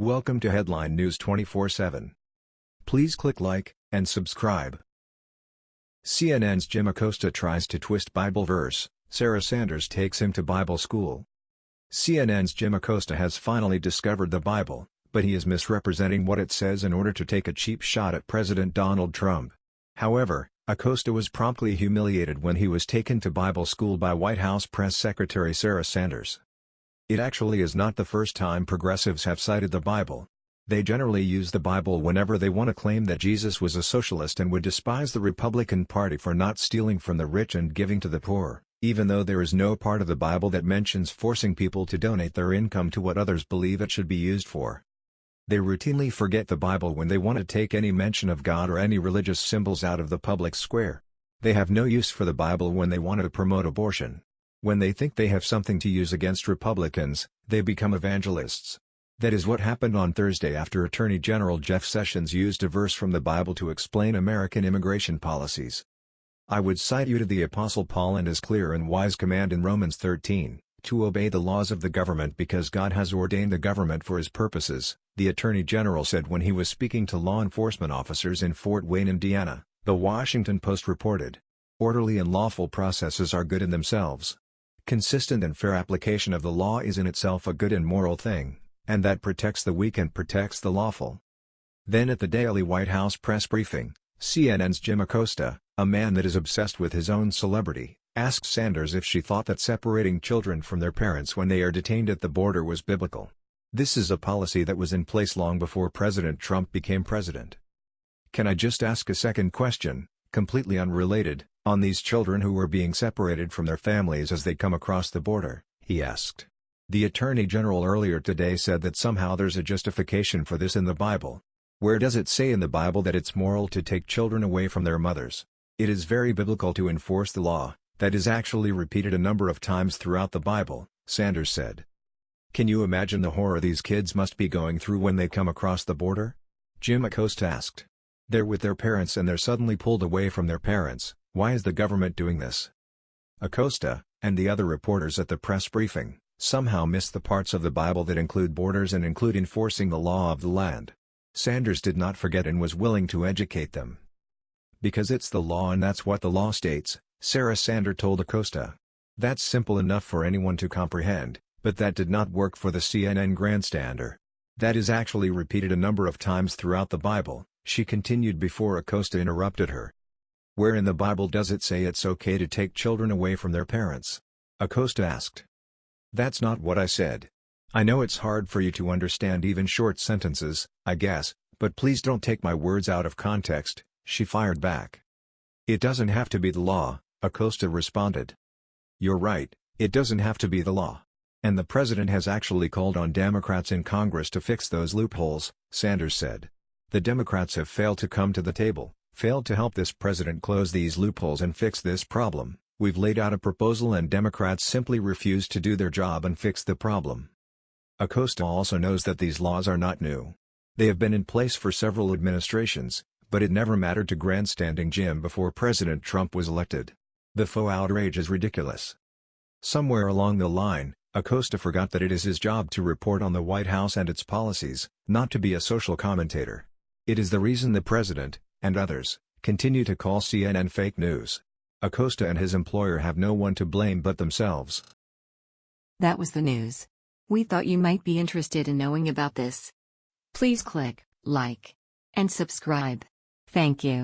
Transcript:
Welcome to Headline News 24/7. Please click like and subscribe. CNN's Jim Acosta tries to twist Bible verse, Sarah Sanders takes him to Bible school. CNN's Jim Acosta has finally discovered the Bible, but he is misrepresenting what it says in order to take a cheap shot at President Donald Trump. However, Acosta was promptly humiliated when he was taken to Bible school by White House Press Secretary Sarah Sanders. It actually is not the first time progressives have cited the Bible. They generally use the Bible whenever they want to claim that Jesus was a socialist and would despise the Republican Party for not stealing from the rich and giving to the poor, even though there is no part of the Bible that mentions forcing people to donate their income to what others believe it should be used for. They routinely forget the Bible when they want to take any mention of God or any religious symbols out of the public square. They have no use for the Bible when they want to promote abortion. When they think they have something to use against Republicans, they become evangelists. That is what happened on Thursday after Attorney General Jeff Sessions used a verse from the Bible to explain American immigration policies. I would cite you to the Apostle Paul and his clear and wise command in Romans 13, to obey the laws of the government because God has ordained the government for his purposes, the Attorney General said when he was speaking to law enforcement officers in Fort Wayne, Indiana, The Washington Post reported. Orderly and lawful processes are good in themselves, Consistent and fair application of the law is in itself a good and moral thing, and that protects the weak and protects the lawful. Then at the daily White House press briefing, CNN's Jim Acosta, a man that is obsessed with his own celebrity, asked Sanders if she thought that separating children from their parents when they are detained at the border was biblical. This is a policy that was in place long before President Trump became president. Can I just ask a second question, completely unrelated, on these children who were being separated from their families as they come across the border, he asked. The Attorney General earlier today said that somehow there's a justification for this in the Bible. Where does it say in the Bible that it's moral to take children away from their mothers? It is very biblical to enforce the law, that is actually repeated a number of times throughout the Bible, Sanders said. Can you imagine the horror these kids must be going through when they come across the border? Jim Acosta asked. They're with their parents and they're suddenly pulled away from their parents, why is the government doing this? Acosta, and the other reporters at the press briefing, somehow missed the parts of the Bible that include borders and include enforcing the law of the land. Sanders did not forget and was willing to educate them. Because it's the law and that's what the law states, Sarah Sanders told Acosta. That's simple enough for anyone to comprehend, but that did not work for the CNN grandstander. That is actually repeated a number of times throughout the Bible, she continued before Acosta interrupted her. Where in the Bible does it say it's okay to take children away from their parents? Acosta asked. That's not what I said. I know it's hard for you to understand even short sentences, I guess, but please don't take my words out of context, she fired back. It doesn't have to be the law, Acosta responded. You're right, it doesn't have to be the law. And the president has actually called on Democrats in Congress to fix those loopholes, Sanders said. The Democrats have failed to come to the table failed to help this president close these loopholes and fix this problem. We've laid out a proposal and Democrats simply refuse to do their job and fix the problem. Acosta also knows that these laws are not new. They have been in place for several administrations, but it never mattered to grandstanding Jim before President Trump was elected. The faux outrage is ridiculous. Somewhere along the line, Acosta forgot that it is his job to report on the White House and its policies, not to be a social commentator. It is the reason the president, and others, continue to call CNN fake news. Acosta and his employer have no one to blame but themselves. That was the news. We thought you might be interested in knowing about this. Please click like and subscribe. Thank you.